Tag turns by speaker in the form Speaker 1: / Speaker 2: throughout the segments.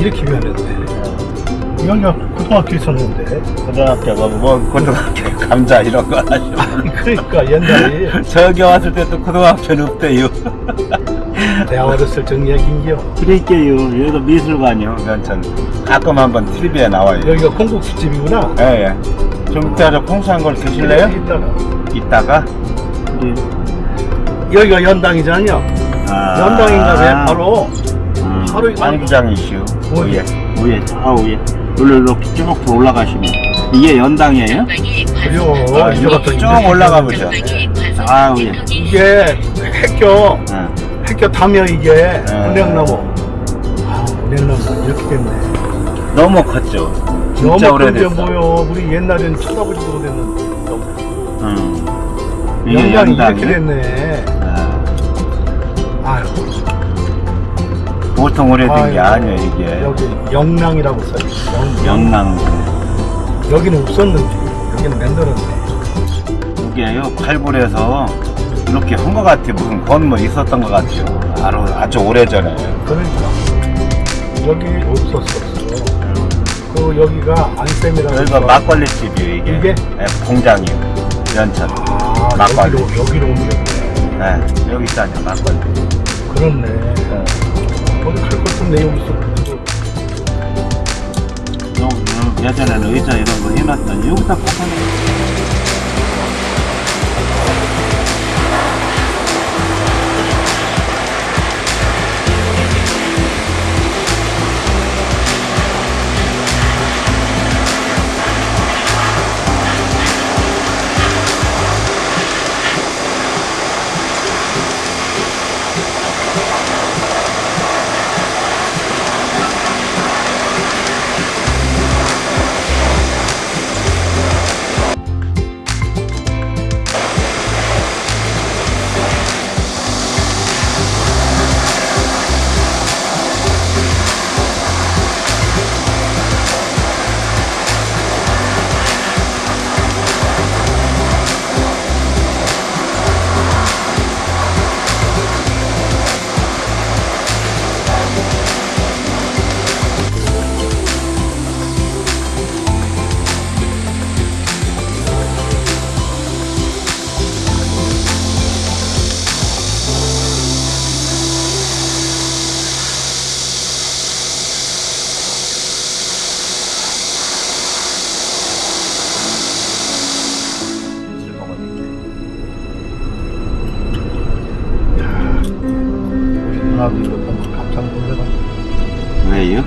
Speaker 1: 이렇게 변했네. 여기가 고등학교 있었는데.
Speaker 2: 고등학교가 뭐 고등학교 감자 이런 거 하시고
Speaker 1: 그러니까 옛날에
Speaker 2: 저기 왔을 때 또 고등학교는 없대요
Speaker 1: 대학 어렸을 적 얘기인겨.
Speaker 2: 그러니까요 여기도 미술관이요 면천 가끔 한번 TV에 나와요
Speaker 1: 여기가 콩국수집이구나.
Speaker 2: 예예 좀 이따 풍수한 걸 드실래요?
Speaker 1: 이따가.
Speaker 2: 이따가 네.
Speaker 1: 여기가 연당이잖아요.
Speaker 2: 아,
Speaker 1: 연당인가 봐. 바로
Speaker 2: 음,
Speaker 1: 바로 이거- 어디?
Speaker 2: 위에 위에 아 위에 여기로 이렇게 쭉더 올라가시면 이게 연당이에요?
Speaker 1: 그려.
Speaker 2: 아,
Speaker 1: 갔더니
Speaker 2: 쭉 올라가 보죠 아 위에
Speaker 1: 이게 핵교
Speaker 2: 응.
Speaker 1: 핵교 다며 이게
Speaker 2: 네.
Speaker 1: 은행나무. 아 은행나무 이렇게 됐네.
Speaker 2: 너무 컸죠
Speaker 1: 너무
Speaker 2: 진짜
Speaker 1: 큰데
Speaker 2: 오래됐어
Speaker 1: 뭐요? 우리 옛날엔 쳐다보지도 못했는데.
Speaker 2: 응. 이게
Speaker 1: 연당이 이렇게? 됐네.
Speaker 2: 아,
Speaker 1: 아유.
Speaker 2: 보통 오래된 게
Speaker 1: 아유,
Speaker 2: 아니에요 이게
Speaker 1: 여기 영랑이라고 써있어. 영,
Speaker 2: 영랑
Speaker 1: 여기는 없었는데 여기는 만들었네.
Speaker 2: 이게요 팔불에서 이렇게 한 것 같아요 무슨 건물 있었던 것 같아요 바로 아주 오래전에
Speaker 1: 그러니까 여기 없었었어. 그 여기가 안쌤이라고.
Speaker 2: 여기가
Speaker 1: 있어.
Speaker 2: 막걸리 집이에요 이게
Speaker 1: 이게?
Speaker 2: 네, 공장이요 연천
Speaker 1: 아
Speaker 2: 막걸리.
Speaker 1: 여기로 여기로 옮겼네.
Speaker 2: 네, 여기 있다냐 막걸리
Speaker 1: 그렇네.
Speaker 2: 네.
Speaker 1: 것 같은데 여기 있어.
Speaker 2: 예전에는 의자 이런 거 해놨더니 여기다 꽂아놓은
Speaker 1: 보면 깜짝 놀래가지고
Speaker 2: 왜요?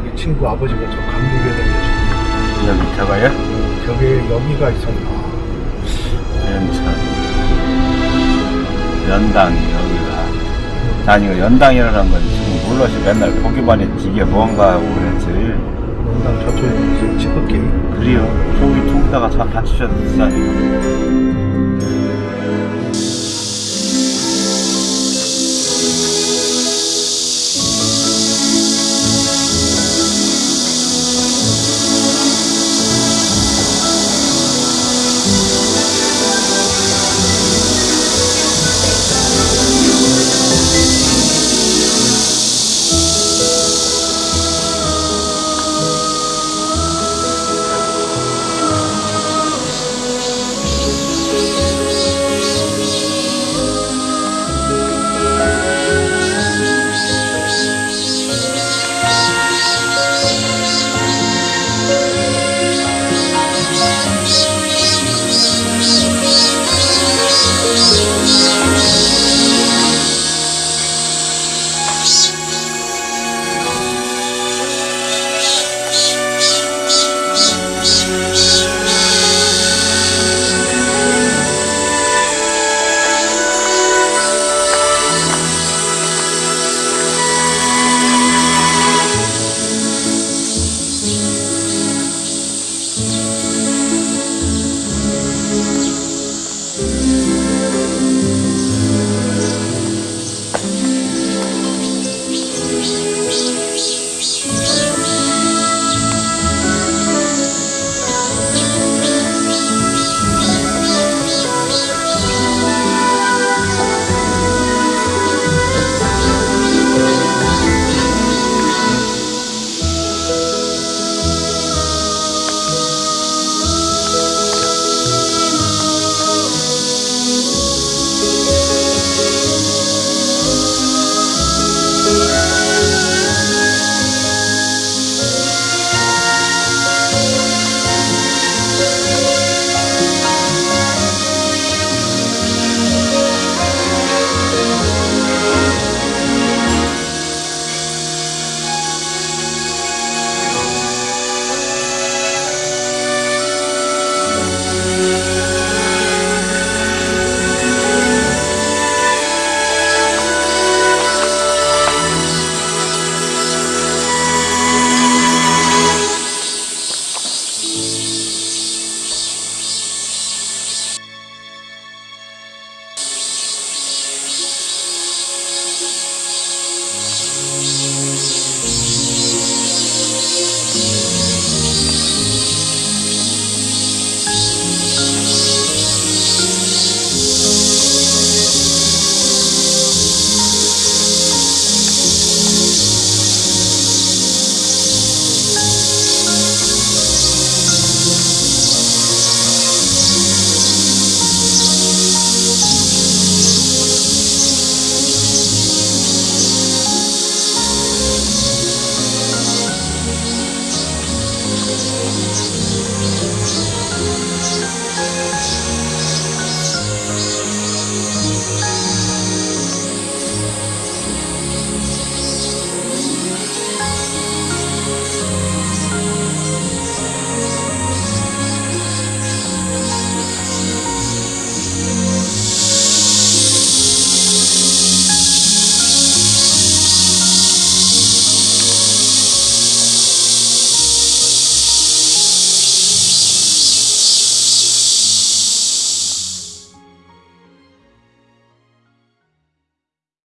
Speaker 1: 우리 친구 아버지가 저 감기게 생겨서.
Speaker 2: 여기 저거요?
Speaker 1: 저게 여기가 있었나.
Speaker 2: 연천 연당 여기가. 난 이거 연당이라는 건 지금 몰라서 맨날 보기만 했지 이게 뭔가 그랬지.
Speaker 1: 농당 저쪽에 지극히
Speaker 2: 그래요. 저기 저기다가 다 받치셔도 비싸니까